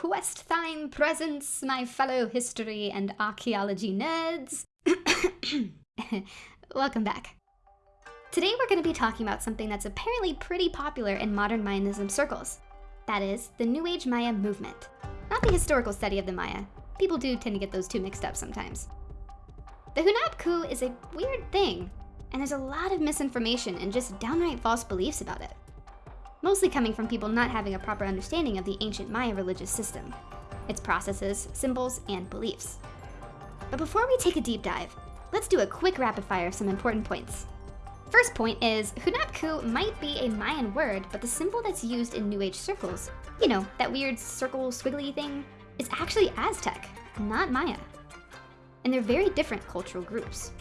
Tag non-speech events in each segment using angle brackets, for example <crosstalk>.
quest thine presence, my fellow history and archaeology nerds. <coughs> Welcome back. Today we're going to be talking about something that's apparently pretty popular in modern Mayanism circles. That is, the New Age Maya movement. Not the historical study of the Maya. People do tend to get those two mixed up sometimes. The Hunab Ku is a weird thing, and there's a lot of misinformation and just downright false beliefs about it. Mostly coming from people not having a proper understanding of the ancient Maya religious system, its processes, symbols, and beliefs. But before we take a deep dive, let's do a quick rapid fire of some important points. First point is, Hunab Ku might be a Mayan word, but the symbol that's used in New Age circles, you know, that weird circle squiggly thing, is actually Aztec, not Maya. And they're very different cultural groups.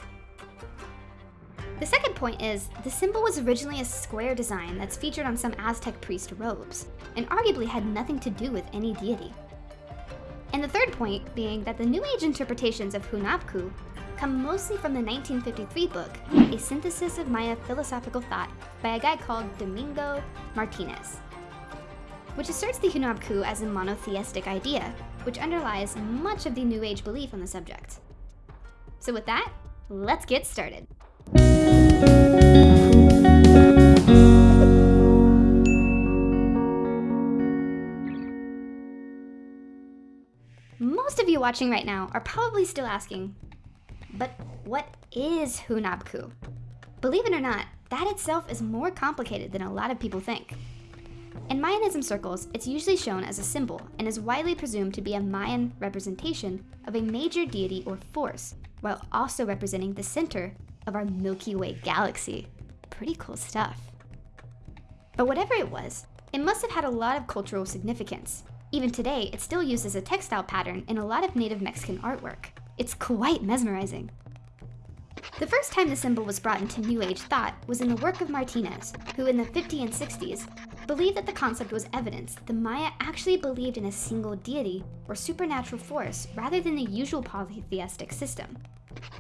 The second point is, the symbol was originally a square design that's featured on some Aztec priest robes, and arguably had nothing to do with any deity. And the third point being that the New Age interpretations of Hunab Ku come mostly from the 1953 book, A Synthesis of Maya Philosophical Thought by a guy called Domingo Martinez, which asserts the Hunab Ku as a monotheistic idea, which underlies much of the New Age belief on the subject. So with that, let's get started. Most of you watching right now are probably still asking, but what is Hunab Ku? Believe it or not, that itself is more complicated than a lot of people think. In Mayanism circles, it's usually shown as a symbol and is widely presumed to be a Mayan representation of a major deity or force, while also representing the center of our Milky Way galaxy. Pretty cool stuff. But whatever it was, it must have had a lot of cultural significance. Even today, it's still used as a textile pattern in a lot of native Mexican artwork. It's quite mesmerizing. The first time the symbol was brought into New Age thought was in the work of Martinez, who in the 50s and 60s believed that the concept was evidence that the Maya actually believed in a single deity or supernatural force rather than the usual polytheistic system.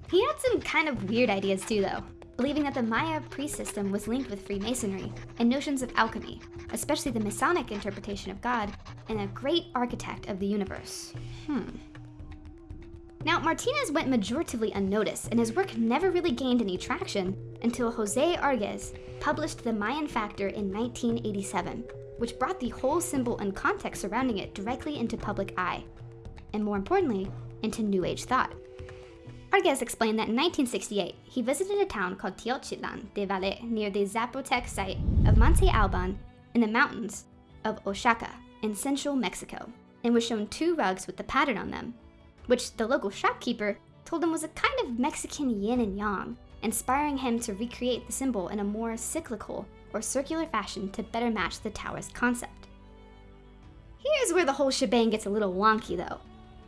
He had some kind of weird ideas too though, believing that the Maya priest system was linked with Freemasonry and notions of alchemy, especially the Masonic interpretation of God and a great architect of the universe. Hmm. Now, Martinez went majoritively unnoticed, and his work never really gained any traction until Jose Argüelles published The Mayan Factor in 1987, which brought the whole symbol and context surrounding it directly into public eye, and more importantly, into New Age thought. Argüelles explained that in 1968, he visited a town called Teotitlán de Valle near the Zapotec site of Monte Alban in the mountains of Oaxaca in central Mexico, and was shown two rugs with the pattern on them which the local shopkeeper told him was a kind of Mexican yin and yang, inspiring him to recreate the symbol in a more cyclical or circular fashion to better match the Taoist concept. Here's where the whole shebang gets a little wonky though.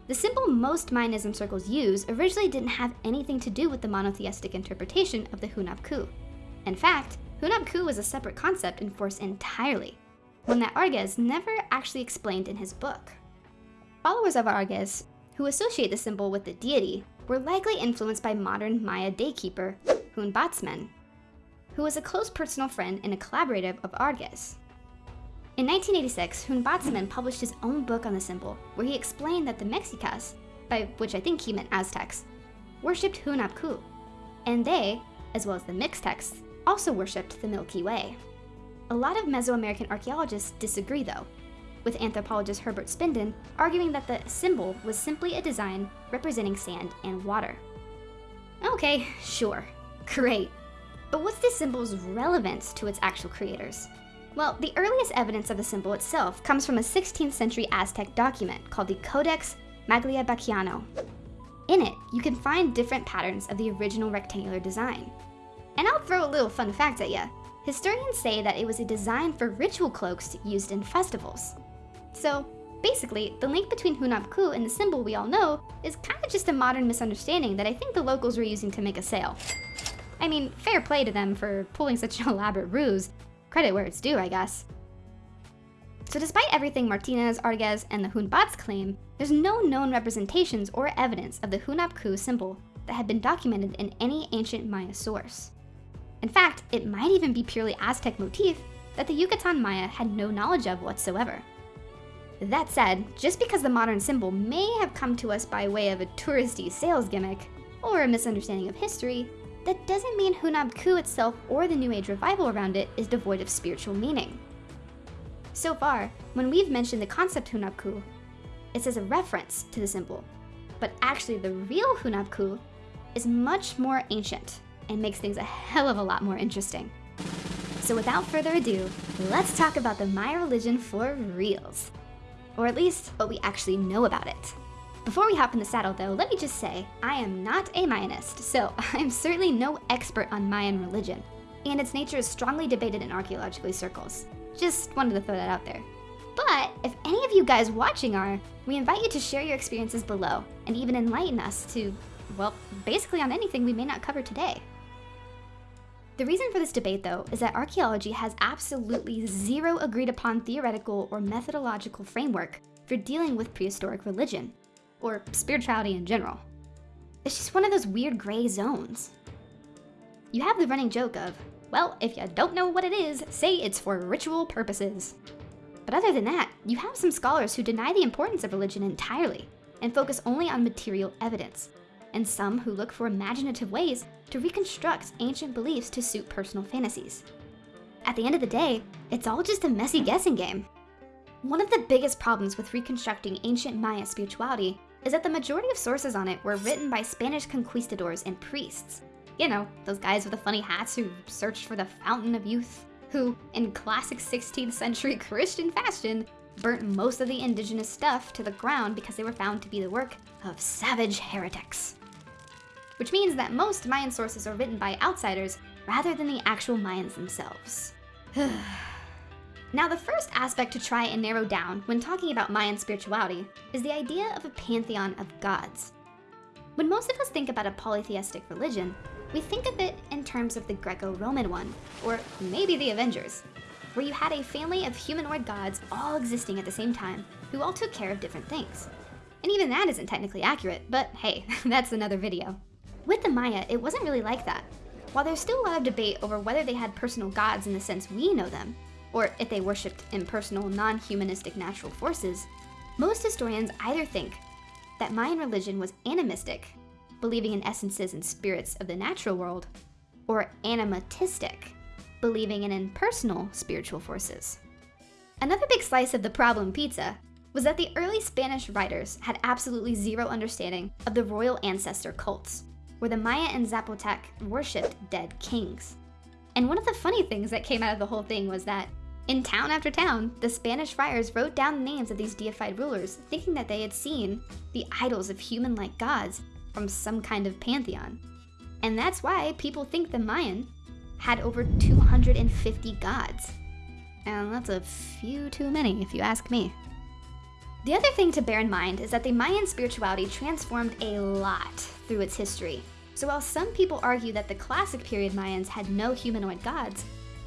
The symbol most Mayanism circles use originally didn't have anything to do with the monotheistic interpretation of the Hunab Ku. In fact, Hunab Ku was a separate concept and force entirely, one that Argüelles never actually explained in his book. Followers of Argüelles who associate the symbol with the deity, were likely influenced by modern Maya daykeeper, Hunbatz Men, who was a close personal friend and a collaborative of Argüelles. In 1986, Hunbatz Men published his own book on the symbol, where he explained that the Mexicas, by which I think he meant Aztecs, worshipped Hunab Ku, and they, as well as the Mixtecs, also worshipped the Milky Way. A lot of Mesoamerican archaeologists disagree though, with anthropologist Herbert Spinden arguing that the symbol was simply a design representing sand and water. Okay, sure, <laughs> great. But what's this symbol's relevance to its actual creators? Well, the earliest evidence of the symbol itself comes from a 16th century Aztec document called the Codex Magliabechiano. In it, you can find different patterns of the original rectangular design. And I'll throw a little fun fact at you. Historians say that it was a design for ritual cloaks used in festivals. So basically, the link between Hunab Ku and the symbol we all know is kind of just a modern misunderstanding that I think the locals were using to make a sale. I mean, fair play to them for pulling such an <laughs> elaborate ruse. Credit where it's due, I guess. So despite everything Martinez, Argüelles, and the Hunbats claim, there's no known representations or evidence of the Hunab Ku symbol that had been documented in any ancient Maya source. In fact, it might even be purely Aztec motif that the Yucatan Maya had no knowledge of whatsoever. That said, just because the modern symbol may have come to us by way of a touristy sales gimmick, or a misunderstanding of history, that doesn't mean Hunab Ku itself or the New Age revival around it is devoid of spiritual meaning. So far, when we've mentioned the concept Hunab Ku, it's as a reference to the symbol, but actually the real Hunab Ku is much more ancient and makes things a hell of a lot more interesting. So without further ado, let's talk about the Maya religion for reals. Or at least what we actually know about it. Before we hop in the saddle though, let me just say, I am not a Mayanist, so <laughs> I'm certainly no expert on Mayan religion, and its nature is strongly debated in archaeological circles. Just wanted to throw that out there. But if any of you guys watching are, we invite you to share your experiences below and even enlighten us to, well, basically on anything we may not cover today. The reason for this debate, though, is that archaeology has absolutely zero agreed upon theoretical or methodological framework for dealing with prehistoric religion, or spirituality in general. It's just one of those weird gray zones. You have the running joke of, well, if you don't know what it is, say it's for ritual purposes. But other than that, you have some scholars who deny the importance of religion entirely and focus only on material evidence, and some who look for imaginative ways to reconstruct ancient beliefs to suit personal fantasies. At the end of the day, it's all just a messy guessing game. One of the biggest problems with reconstructing ancient Maya spirituality is that the majority of sources on it were written by Spanish conquistadors and priests. You know, those guys with the funny hats who searched for the fountain of youth, who, in classic 16th century <laughs> Christian fashion, burnt most of the indigenous stuff to the ground because they were found to be the work of savage heretics which means that most Mayan sources are written by outsiders rather than the actual Mayans themselves. <sighs> now, the first aspect to try and narrow down when talking about Mayan spirituality is the idea of a pantheon of gods. When most of us think about a polytheistic religion, we think of it in terms of the Greco-Roman one, or maybe the Avengers, where you had a family of humanoid gods all existing at the same time who all took care of different things. And even that isn't technically accurate, but hey, <laughs> that's another video. With the Maya, it wasn't really like that. While there's still a lot of debate over whether they had personal gods in the sense we know them, or if they worshipped impersonal, non-humanistic natural forces, most historians either think that Mayan religion was animistic, believing in essences and spirits of the natural world, or animatistic, believing in impersonal spiritual forces. Another big slice of the problem pizza was that the early Spanish writers had absolutely zero understanding of the royal ancestor cults, where the Maya and Zapotec worshipped dead kings. And one of the funny things that came out of the whole thing was that in town after town, the Spanish friars wrote down the names of these deified rulers, thinking that they had seen the idols of human-like gods from some kind of pantheon. And that's why people think the Mayan had over 250 gods. And that's a few too many, if you ask me. The other thing to bear in mind is that the Mayan spirituality transformed a lot through its history. So while some people argue that the classic period Mayans had no humanoid gods,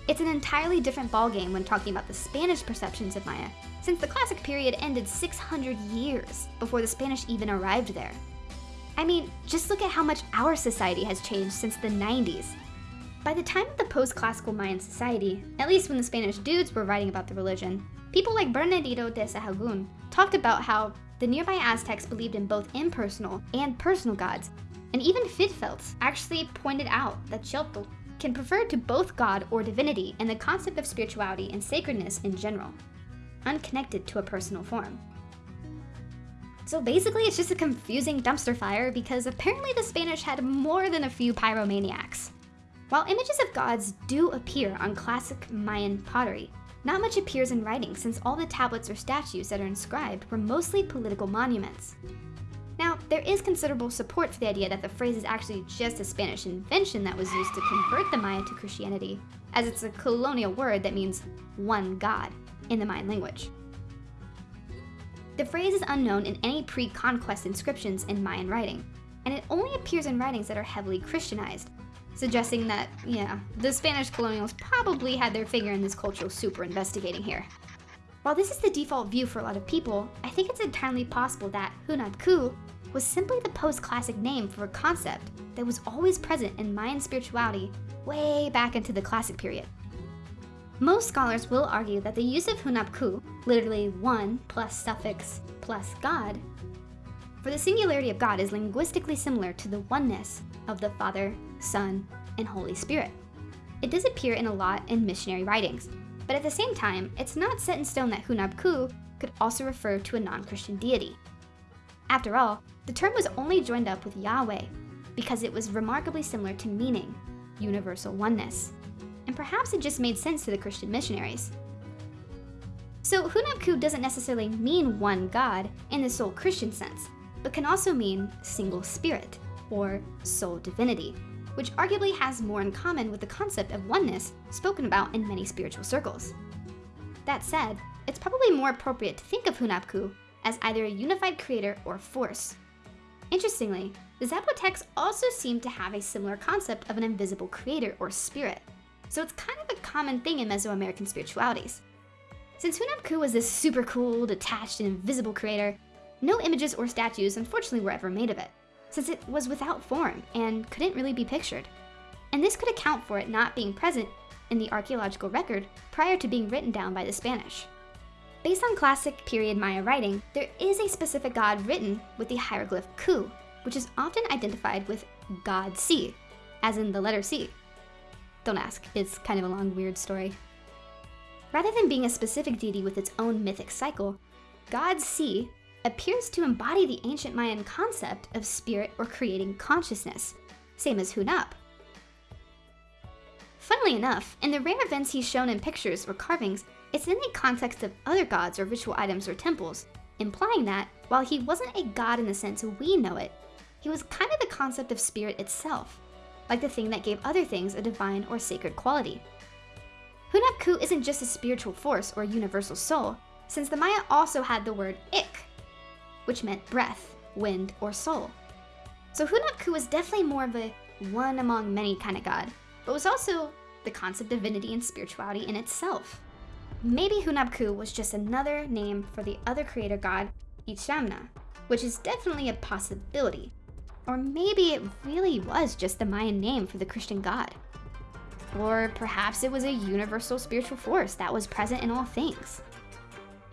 it's an entirely different ballgame when talking about the Spanish perceptions of Maya, since the classic period ended 600 years before the Spanish even arrived there. I mean, just look at how much our society has changed since the 90s. By the time of the post-classical Mayan society, at least when the Spanish dudes were writing about the religion, People like Bernardino de Sahagún talked about how the nearby Aztecs believed in both impersonal and personal gods, and even Fitfeldts actually pointed out that Xiotl can refer to both God or divinity and the concept of spirituality and sacredness in general, unconnected to a personal form. So basically, it's just a confusing dumpster fire because apparently the Spanish had more than a few pyromaniacs. While images of gods do appear on classic Mayan pottery, not much appears in writing since all the tablets or statues that are inscribed were mostly political monuments. There is considerable support for the idea that the phrase is actually just a Spanish invention that was used to convert the Maya to Christianity, as it's a colonial word that means one God in the Mayan language. The phrase is unknown in any pre-conquest inscriptions in Mayan writing, and it only appears in writings that are heavily Christianized, suggesting that, yeah, the Spanish colonials probably had their finger in this cultural soup investigating here. While this is the default view for a lot of people, I think it's entirely possible that Hunab Ku was simply the post-classic name for a concept that was always present in Mayan spirituality way back into the classic period. Most scholars will argue that the use of Hunabku, literally one plus suffix plus God, for the singularity of God is linguistically similar to the oneness of the Father, Son, and Holy Spirit. It does appear in a lot in missionary writings, but at the same time, it's not set in stone that Hunabku could also refer to a non-Christian deity. After all, the term was only joined up with Yahweh because it was remarkably similar to meaning, universal oneness. And perhaps it just made sense to the Christian missionaries. So Hunabku doesn't necessarily mean one God in the sole Christian sense, but can also mean single spirit or sole divinity, which arguably has more in common with the concept of oneness spoken about in many spiritual circles. That said, it's probably more appropriate to think of Hunabku as either a unified creator or force. Interestingly, the Zapotecs also seem to have a similar concept of an invisible creator or spirit, so it's kind of a common thing in Mesoamerican spiritualities. Since Hunabku was this super cool, detached, and invisible creator, no images or statues unfortunately were ever made of it, since it was without form and couldn't really be pictured. And this could account for it not being present in the archaeological record prior to being written down by the Spanish. Based on classic period Maya writing, there is a specific god written with the hieroglyph Ku, which is often identified with God C, as in the letter C. Don't ask, it's kind of a long, weird story. Rather than being a specific deity with its own mythic cycle, God C appears to embody the ancient Mayan concept of spirit or creating consciousness, same as Hunap. Funnily enough, in the rare events he's shown in pictures or carvings, it's in the context of other gods or ritual items or temples, implying that, while he wasn't a god in the sense we know it, he was kind of the concept of spirit itself, like the thing that gave other things a divine or sacred quality. Hunabku isn't just a spiritual force or universal soul, since the Maya also had the word ik, which meant breath, wind, or soul. So Hunabku was definitely more of a one among many kind of god, but was also the concept of divinity and spirituality in itself. Maybe Hunabku was just another name for the other creator god, Itzamna, which is definitely a possibility. Or maybe it really was just the Mayan name for the Christian god. Or perhaps it was a universal spiritual force that was present in all things.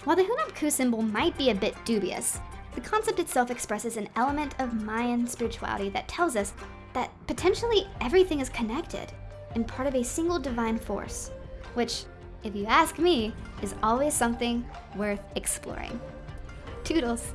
While the Hunabku symbol might be a bit dubious, the concept itself expresses an element of Mayan spirituality that tells us that potentially everything is connected and part of a single divine force, which if you ask me, is always something worth exploring. Toodles!